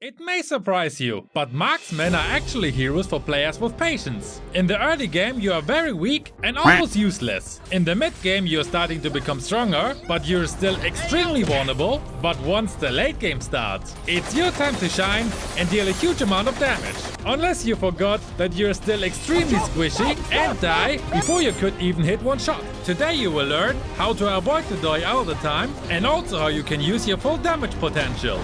It may surprise you, but marksmen are actually heroes for players with patience. In the early game you are very weak and almost useless. In the mid game you're starting to become stronger, but you're still extremely vulnerable. But once the late game starts, it's your time to shine and deal a huge amount of damage. Unless you forgot that you're still extremely squishy and die before you could even hit one shot. Today you will learn how to avoid to die all the time and also how you can use your full damage potential.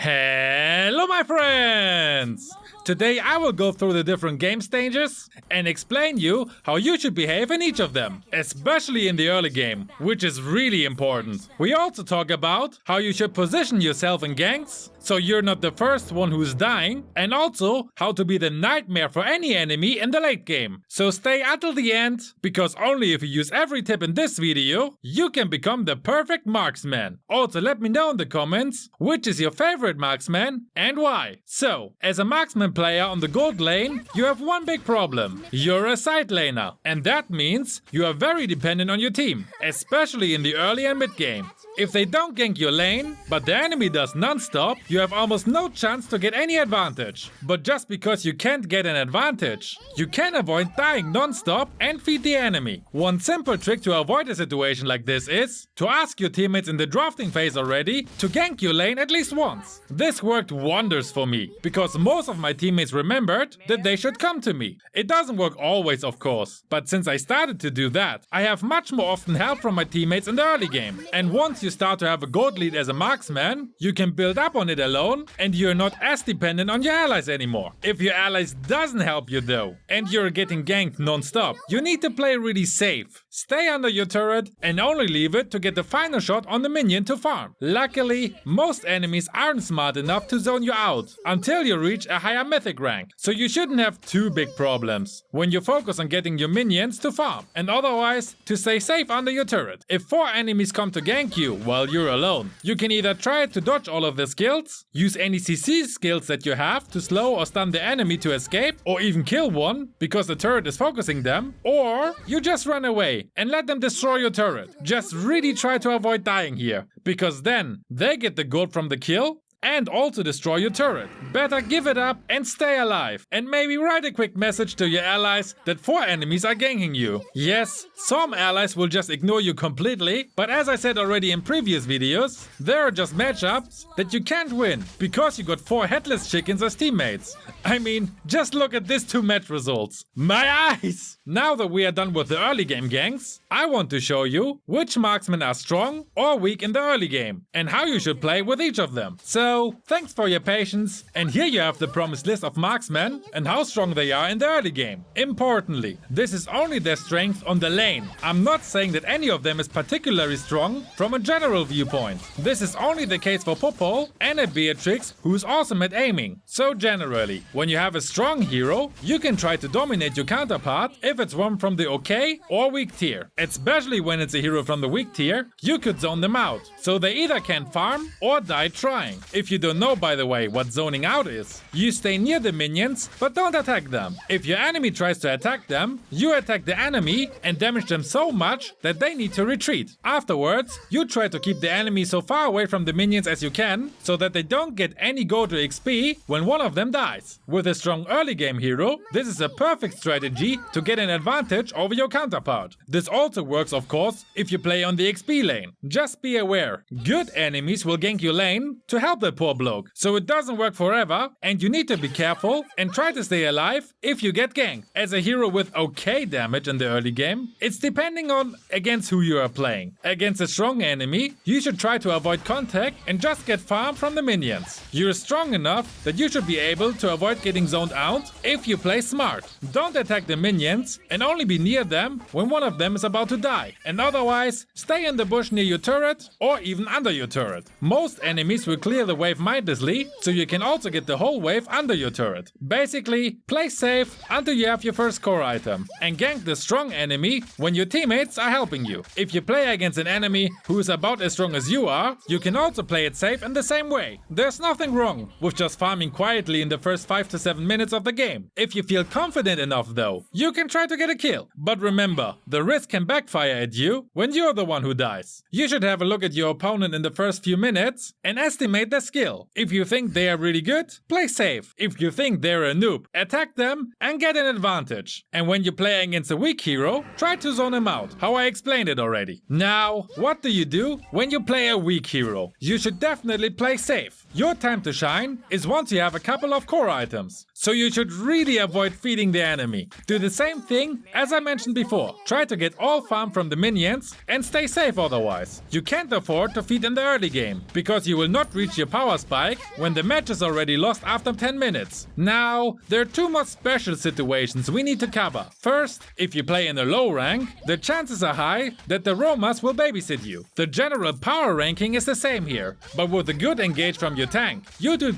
Hello my friends! Today I will go through the different game stages and explain you how you should behave in each of them, especially in the early game, which is really important. We also talk about how you should position yourself in ganks so you're not the first one who's dying, and also how to be the nightmare for any enemy in the late game. So stay until the end, because only if you use every tip in this video, you can become the perfect marksman. Also let me know in the comments, which is your favorite marksman and why. So, as a marksman player on the gold lane, you have one big problem. You're a side laner, and that means you are very dependent on your team, especially in the early and mid game. If they don't gank your lane, but the enemy does non-stop, you have almost no chance to get any advantage. But just because you can't get an advantage, you can avoid dying non-stop and feed the enemy. One simple trick to avoid a situation like this is to ask your teammates in the drafting phase already to gank your lane at least once. This worked wonders for me, because most of my teammates remembered that they should come to me. It doesn't work always of course, but since I started to do that, I have much more often help from my teammates in the early game. And once you you start to have a gold lead as a marksman, you can build up on it alone and you're not as dependent on your allies anymore. If your allies doesn't help you though, and you're getting ganked non-stop, you need to play really safe. Stay under your turret and only leave it to get the final shot on the minion to farm. Luckily, most enemies aren't smart enough to zone you out until you reach a higher mythic rank, so you shouldn't have too big problems when you focus on getting your minions to farm and otherwise to stay safe under your turret. If 4 enemies come to gank you while you're alone. You can either try to dodge all of the skills, use any CC skills that you have to slow or stun the enemy to escape, or even kill one because the turret is focusing them, or you just run away and let them destroy your turret. Just really try to avoid dying here, because then they get the gold from the kill and also destroy your turret. Better give it up and stay alive. And maybe write a quick message to your allies that four enemies are ganking you. Yes, some allies will just ignore you completely, but as I said already in previous videos, there are just matchups that you can't win because you got four headless chickens as teammates. I mean, just look at these two match results. My eyes! Now that we are done with the early game ganks, I want to show you which marksmen are strong or weak in the early game and how you should play with each of them. So so, thanks for your patience, and here you have the promised list of marksmen and how strong they are in the early game. Importantly, this is only their strength on the lane. I'm not saying that any of them is particularly strong from a general viewpoint. This is only the case for Popol and a Beatrix who's awesome at aiming. So generally, when you have a strong hero, you can try to dominate your counterpart if it's one from the okay or weak tier. Especially when it's a hero from the weak tier, you could zone them out, so they either can't farm or die trying. If you don't know by the way what zoning out is, you stay near the minions but don't attack them. If your enemy tries to attack them, you attack the enemy and damage them so much that they need to retreat. Afterwards, you try to keep the enemy so far away from the minions as you can so that they don't get any go to XP when one of them dies. With a strong early game hero, this is a perfect strategy to get an advantage over your counterpart. This also works of course if you play on the XP lane. Just be aware, good enemies will gank your lane to help them poor bloke. So it doesn't work forever and you need to be careful and try to stay alive if you get ganked. As a hero with okay damage in the early game, it's depending on against who you are playing. Against a strong enemy, you should try to avoid contact and just get farm from the minions. You're strong enough that you should be able to avoid getting zoned out if you play smart. Don't attack the minions and only be near them when one of them is about to die. And otherwise, stay in the bush near your turret or even under your turret. Most enemies will clear the wave mindlessly, so you can also get the whole wave under your turret. Basically, play safe until you have your first core item, and gank the strong enemy when your teammates are helping you. If you play against an enemy who is about as strong as you are, you can also play it safe in the same way. There's nothing wrong with just farming quietly in the first 5 to 7 minutes of the game. If you feel confident enough though, you can try to get a kill. But remember, the risk can backfire at you when you're the one who dies. You should have a look at your opponent in the first few minutes and estimate their skill. If you think they are really good, play safe. If you think they're a noob, attack them and get an advantage. And when you play against a weak hero, try to zone him out, how I explained it already. Now, what do you do when you play a weak hero? You should definitely play safe. Your time to shine is once you have a couple of core items. So you should really avoid feeding the enemy. Do the same thing as I mentioned before. Try to get all farm from the minions and stay safe otherwise. You can't afford to feed in the early game, because you will not reach your power spike when the match is already lost after 10 minutes. Now, there are two more special situations we need to cover. First, if you play in a low rank, the chances are high that the Romas will babysit you. The general power ranking is the same here, but with a good engage from your tank, you do...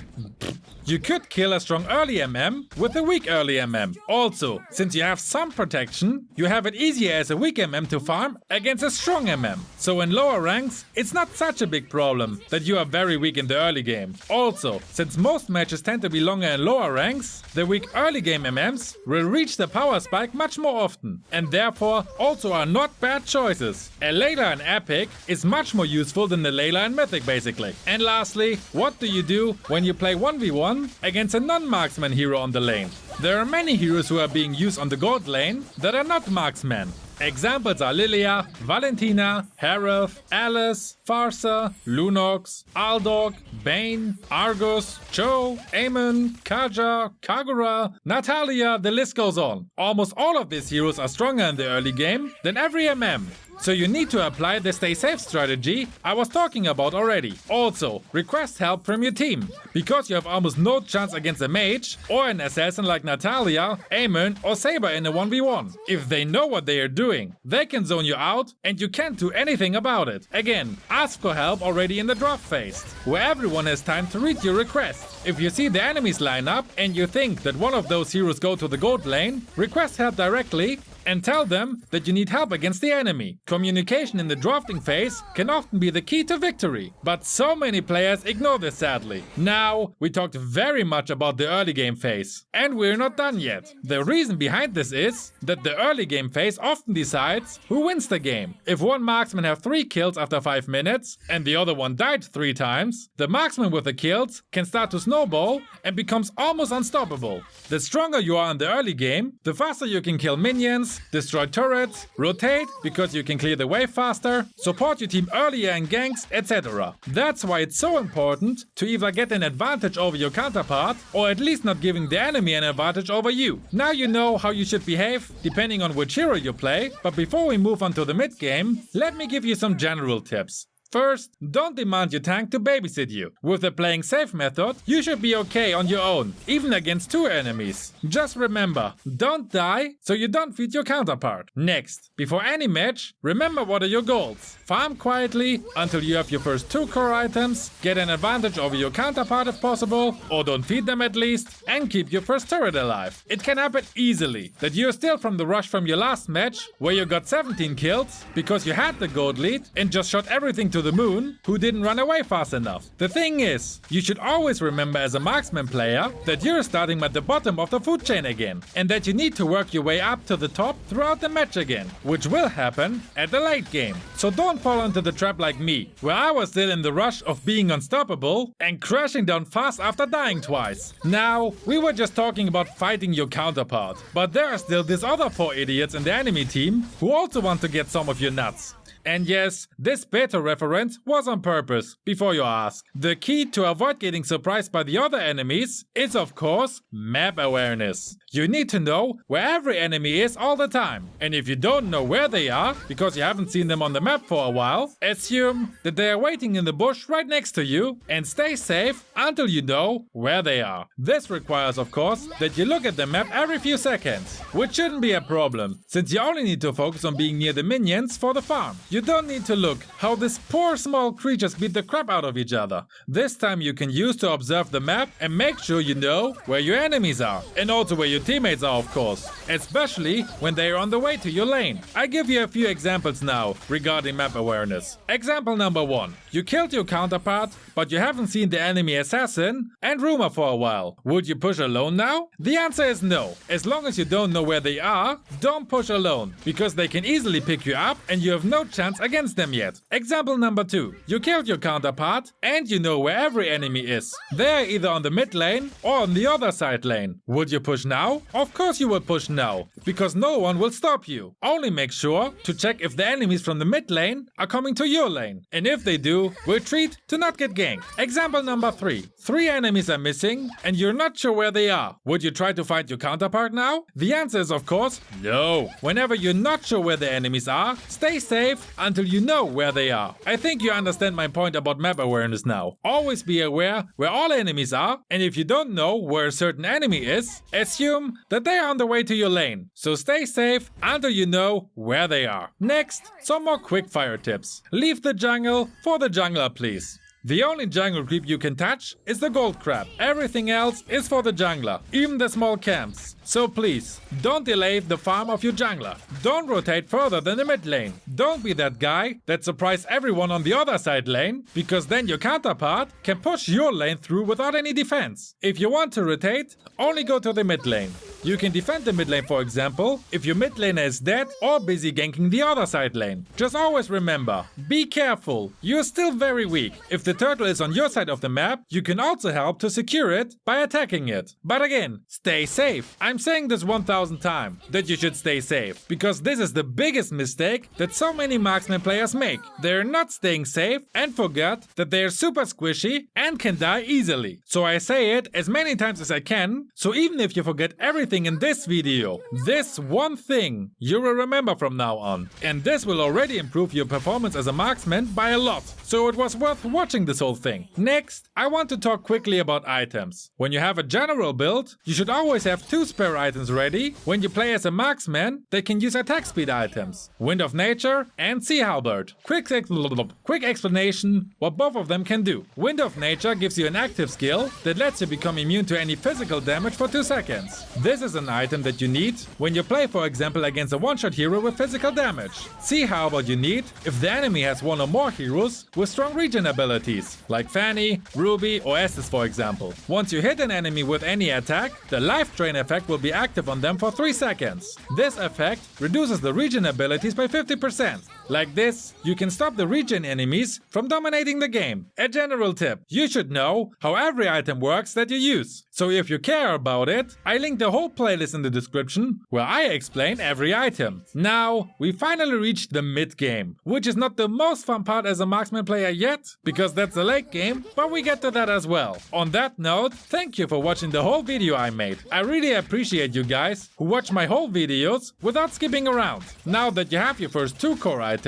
You could kill a strong early MM with a weak early MM. Also, since you have some protection, you have it easier as a weak MM to farm against a strong MM. So in lower ranks, it's not such a big problem that you are very weak in the early game. Also, since most matches tend to be longer in lower ranks, the weak early game MMs will reach the power spike much more often, and therefore also are not bad choices. A Layla in Epic is much more useful than the Layla in Mythic basically. And lastly, what do you do when you play 1v1 against a non-marksman hero on the lane. There are many heroes who are being used on the gold lane that are not marksmen. Examples are Lylia, Valentina, Harith, Alice, Pharsa, Lunox, Aldous, Bane, Argus, Chou, Aamon, Kaja, Kagura, Natalia, the list goes on. Almost all of these heroes are stronger in the early game than every MM. So you need to apply the stay safe strategy I was talking about already. Also, request help from your team, because you have almost no chance against a mage or an assassin like Natalia, Aamon or Saber in a 1v1. If they know what they are doing, they can zone you out and you can't do anything about it. Again, ask for help already in the draft phase, where everyone has time to read your request. If you see the enemies line up and you think that one of those heroes go to the gold lane, request help directly and tell them that you need help against the enemy. Communication in the drafting phase can often be the key to victory, but so many players ignore this sadly. Now, we talked very much about the early game phase, and we're not done yet. The reason behind this is that the early game phase often decides who wins the game. If one marksman has 3 kills after 5 minutes and the other one died 3 times, the marksman with the kills can start to snowball and becomes almost unstoppable. The stronger you are in the early game, the faster you can kill minions, destroy turrets, rotate because you can clear the wave faster, support your team earlier in ganks, etc. That's why it's so important to either get an advantage over your counterpart or at least not giving the enemy an advantage over you. Now you know how you should behave depending on which hero you play, but before we move on to the mid game, let me give you some general tips. First, don't demand your tank to babysit you. With the playing safe method, you should be okay on your own, even against two enemies. Just remember, don't die so you don't feed your counterpart. Next, before any match, remember what are your goals. Farm quietly until you have your first two core items, get an advantage over your counterpart if possible, or don't feed them at least, and keep your first turret alive. It can happen easily that you're still from the rush from your last match, where you got 17 kills, because you had the gold lead and just shot everything the moon who didn't run away fast enough. The thing is, you should always remember as a marksman player that you're starting at the bottom of the food chain again and that you need to work your way up to the top throughout the match again, which will happen at the late game. So don't fall into the trap like me, where I was still in the rush of being unstoppable and crashing down fast after dying twice. Now, we were just talking about fighting your counterpart, but there are still these other four idiots in the enemy team who also want to get some of your nuts. And yes, this beta reference was on purpose, before you ask. The key to avoid getting surprised by the other enemies is of course map awareness. You need to know where every enemy is all the time. And if you don't know where they are, because you haven't seen them on the map for a while, assume that they are waiting in the bush right next to you and stay safe until you know where they are. This requires of course that you look at the map every few seconds, which shouldn't be a problem, since you only need to focus on being near the minions for the farm. You don't need to look how these poor small creatures beat the crap out of each other. This time you can use to observe the map and make sure you know where your enemies are. And also where your teammates are of course. Especially when they are on the way to your lane. I give you a few examples now regarding map awareness. Example number 1. You killed your counterpart, but you haven't seen the enemy assassin and roamer for a while. Would you push alone now? The answer is no. As long as you don't know where they are, don't push alone, because they can easily pick you up and you have no chance against them yet. Example number 2. You killed your counterpart and you know where every enemy is. They're either on the mid lane or on the other side lane. Would you push now? Of course you would push now, because no one will stop you. Only make sure to check if the enemies from the mid lane are coming to your lane. And if they do, retreat to not get ganked. Example number 3. Three enemies are missing and you're not sure where they are. Would you try to find your counterpart now? The answer is of course no. Whenever you're not sure where the enemies are, stay safe until you know where they are. I think you understand my point about map awareness now. Always be aware where all enemies are and if you don't know where a certain enemy is, assume that they are on the way to your lane. So stay safe until you know where they are. Next, some more quickfire tips. Leave the jungle for the jungler please. The only jungle creep you can touch is the gold crab. Everything else is for the jungler, even the small camps. So please, don't delay the farm of your jungler. Don't rotate further than the mid lane. Don't be that guy that surprise everyone on the other side lane, because then your counterpart can push your lane through without any defense. If you want to rotate, only go to the mid lane. You can defend the mid lane for example, if your mid laner is dead or busy ganking the other side lane. Just always remember, be careful, you're still very weak. If the turtle is on your side of the map, you can also help to secure it by attacking it. But again, stay safe. I'm saying this 1000 times, that you should stay safe. Because this is the biggest mistake that so many marksman players make. They're not staying safe and forget that they're super squishy and can die easily. So I say it as many times as I can, so even if you forget everything everything in this video. This one thing you will remember from now on. And this will already improve your performance as a marksman by a lot. So it was worth watching this whole thing. Next, I want to talk quickly about items. When you have a general build, you should always have two spare items ready. When you play as a marksman, they can use attack speed items. Wind of Nature and Sea Halberd. Quick, ex quick explanation what both of them can do. Wind of Nature gives you an active skill that lets you become immune to any physical damage for 2 seconds. This this is an item that you need when you play for example against a one-shot hero with physical damage. Sea Halberd you need if the enemy has one or more heroes with strong regen abilities, like Fanny, Ruby or Estes for example. Once you hit an enemy with any attack, the life drain effect will be active on them for 3 seconds. This effect reduces the regen abilities by 50%. Like this, you can stop the regen enemies from dominating the game. A general tip, you should know how every item works that you use. So if you care about it, I link the whole playlist in the description where I explain every item. Now, we finally reached the mid game, which is not the most fun part as a marksman player yet, because that's the late game, but we get to that as well. On that note, thank you for watching the whole video I made. I really appreciate you guys who watch my whole videos without skipping around. Now that you have your first two core items,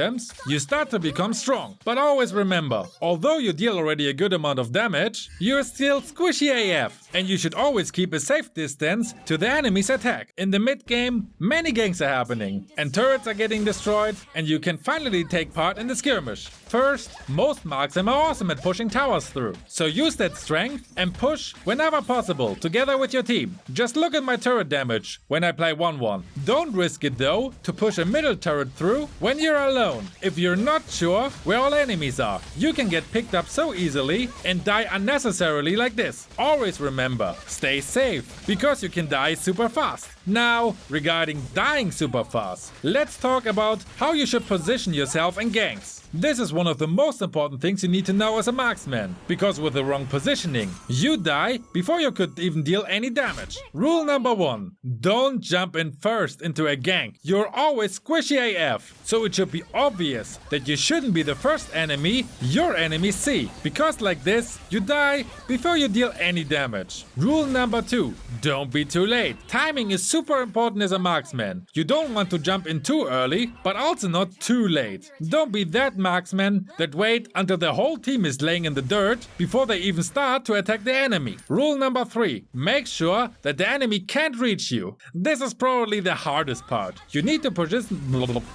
you start to become strong. But always remember, although you deal already a good amount of damage, you're still squishy AF, and you should always keep a safe distance to the enemy's attack. In the mid game, many ganks are happening, and turrets are getting destroyed, and you can finally take part in the skirmish. First, most marksmen are awesome at pushing towers through, so use that strength and push whenever possible together with your team. Just look at my turret damage when I play Wanwan. Don't risk it though to push a middle turret through when you're alone. If you're not sure where all enemies are, you can get picked up so easily and die unnecessarily like this. Always remember, stay safe, because you can die super fast. Now, regarding dying super fast, let's talk about how you should position yourself in ganks. This is one of the most important things you need to know as a marksman, because with the wrong positioning, you die before you could even deal any damage. Rule number 1. Don't jump in first into a gank. You're always squishy AF, so it should be obvious that you shouldn't be the first enemy your enemies see, because like this, you die before you deal any damage. Rule number 2. Don't be too late. Timing is super important as a marksman. You don't want to jump in too early, but also not too late. Don't be that marksman that wait until the whole team is laying in the dirt before they even start to attack the enemy. Rule number 3. Make sure that the enemy can't reach you. This is probably the hardest part. You need to position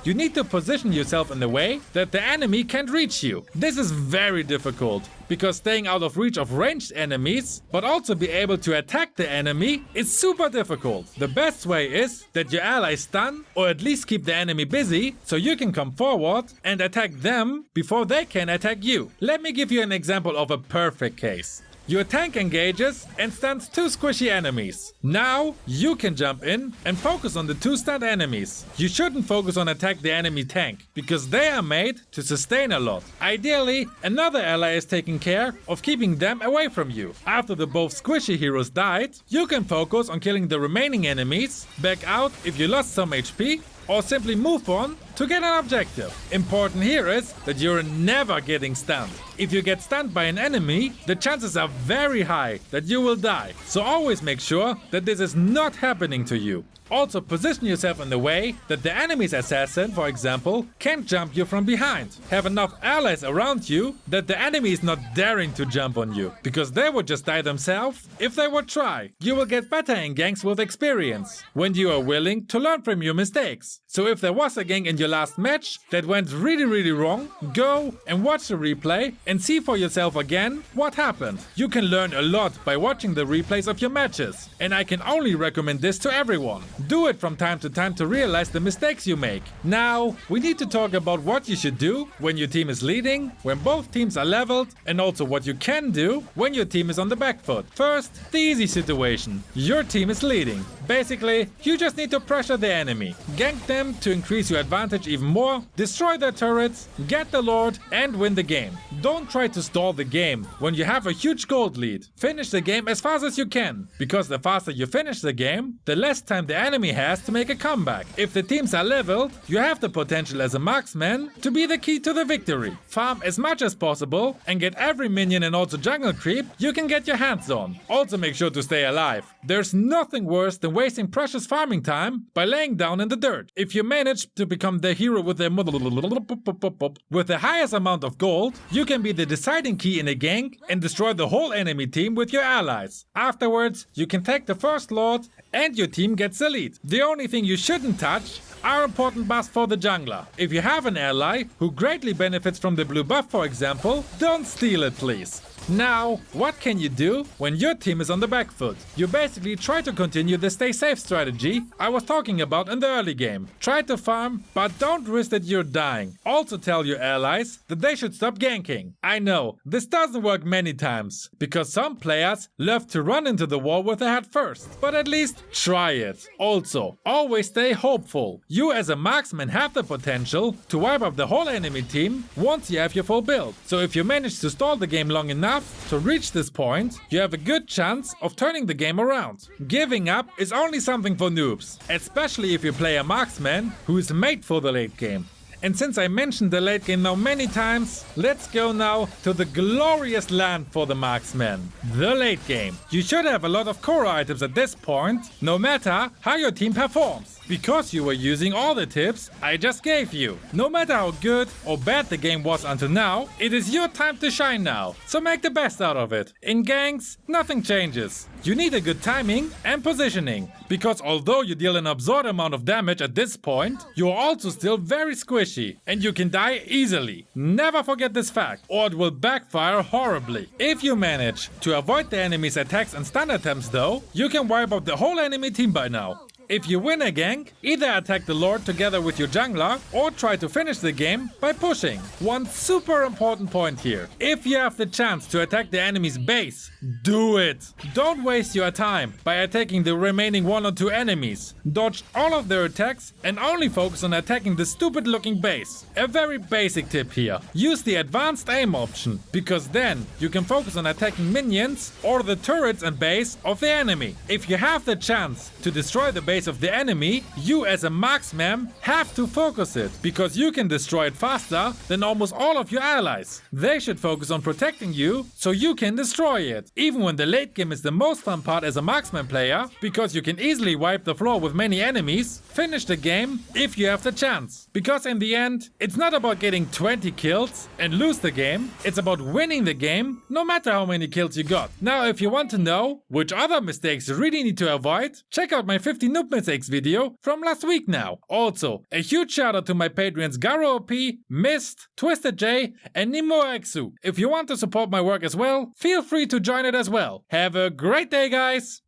you need to position yourself in a way that the enemy can't reach you. This is very difficult because staying out of reach of ranged enemies, but also be able to attack the enemy is super difficult. The best way is that your allies stun or at least keep the enemy busy so you can come forward and attack them before they can attack you. Let me give you an example of a perfect case. Your tank engages and stuns two squishy enemies. Now you can jump in and focus on the two stunned enemies. You shouldn't focus on attack the enemy tank because they are made to sustain a lot. Ideally, another ally is taking care of keeping them away from you. After the both squishy heroes died, you can focus on killing the remaining enemies, back out if you lost some HP or simply move on to get an objective. Important here is that you're never getting stunned. If you get stunned by an enemy, the chances are very high that you will die. So always make sure that this is not happening to you. Also position yourself in the way that the enemy's assassin, for example, can't jump you from behind. Have enough allies around you that the enemy is not daring to jump on you, because they would just die themselves if they would try. You will get better in ganks with experience, when you are willing to learn from your mistakes. So if there was a gank in your last match that went really really wrong, go and watch the replay and see for yourself again what happened. You can learn a lot by watching the replays of your matches, and I can only recommend this to everyone. Do it from time to time to realize the mistakes you make. Now, we need to talk about what you should do when your team is leading, when both teams are leveled, and also what you can do when your team is on the back foot. First, the easy situation. Your team is leading. Basically, you just need to pressure the enemy, gank them to increase your advantage even more, destroy their turrets, get the lord, and win the game. Don't try to stall the game when you have a huge gold lead. Finish the game as fast as you can, because the faster you finish the game, the less time the enemy has to make a comeback. If the teams are leveled, you have the potential as a marksman to be the key to the victory. Farm as much as possible and get every minion and also jungle creep you can get your hands on. Also make sure to stay alive. There's nothing worse than wasting precious farming time by laying down in the dirt. If you manage to become the hero with the with the highest amount of gold, you can be the deciding key in a gank and destroy the whole enemy team with your allies. Afterwards, you can take the first lord and your team gets the lead. The only thing you shouldn't touch are important buffs for the jungler. If you have an ally who greatly benefits from the blue buff for example, don't steal it please. Now, what can you do when your team is on the back foot? You basically try to continue the stay safe strategy I was talking about in the early game. Try to farm, but don't risk that you're dying. Also tell your allies that they should stop ganking. I know, this doesn't work many times, because some players love to run into the wall with the head first. But at least try it. Also, always stay hopeful. You as a marksman have the potential to wipe up the whole enemy team once you have your full build. So if you manage to stall the game long enough, to reach this point, you have a good chance of turning the game around. Giving up is only something for noobs, especially if you play a marksman who is made for the late game. And since I mentioned the late game now many times, let's go now to the glorious land for the marksman, the late game. You should have a lot of core items at this point, no matter how your team performs because you were using all the tips I just gave you. No matter how good or bad the game was until now, it is your time to shine now, so make the best out of it. In ganks, nothing changes. You need a good timing and positioning, because although you deal an absurd amount of damage at this point, you are also still very squishy and you can die easily. Never forget this fact, or it will backfire horribly. If you manage to avoid the enemy's attacks and stun attempts though, you can wipe out the whole enemy team by now. If you win a gank, either attack the lord together with your jungler or try to finish the game by pushing. One super important point here. If you have the chance to attack the enemy's base, do it! Don't waste your time by attacking the remaining one or two enemies. Dodge all of their attacks and only focus on attacking the stupid looking base. A very basic tip here. Use the advanced aim option, because then you can focus on attacking minions or the turrets and base of the enemy. If you have the chance to destroy the base base of the enemy, you as a marksman have to focus it, because you can destroy it faster than almost all of your allies. They should focus on protecting you, so you can destroy it. Even when the late game is the most fun part as a marksman player, because you can easily wipe the floor with many enemies, finish the game if you have the chance. Because in the end, it's not about getting 20 kills and lose the game, it's about winning the game no matter how many kills you got. Now if you want to know which other mistakes you really need to avoid, check out my 50 noob mistakes video from last week now. Also, a huge shout out to my patrons Garo OP, Mist, Twisted J and Nimo Exu. If you want to support my work as well, feel free to join it as well. Have a great day guys!